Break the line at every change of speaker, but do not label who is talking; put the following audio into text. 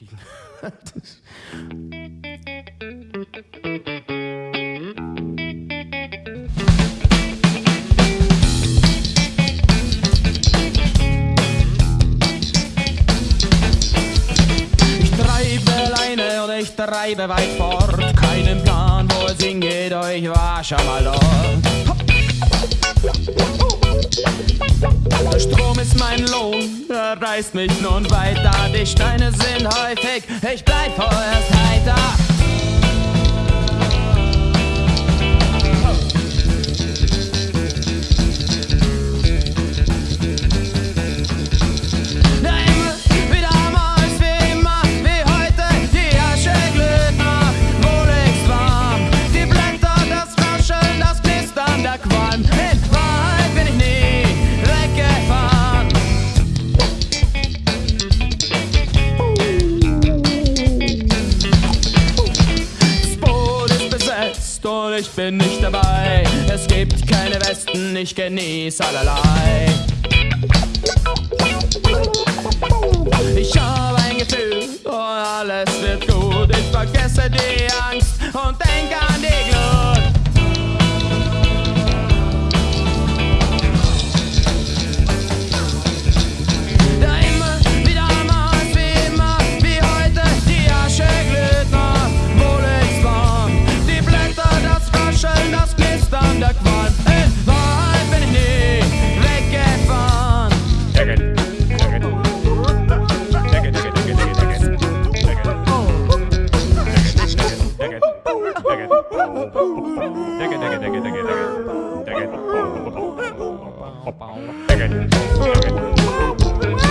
ausgestiegen. ich treibe alleine oder ich treibe weit fort. Keinen Plan, wo es hingeht, ich war schon mal dort. Ist mein Lohn, er reißt mich nun weiter. Die Steine sind häufig, ich und ich bin nicht dabei. Es gibt keine Westen, ich genieße allerlei. Ich habe ein Gefühl und alles wird gut. Ich vergesse die Angst und denke an die Take it, take it, take it, take it, take it. take it. It. It.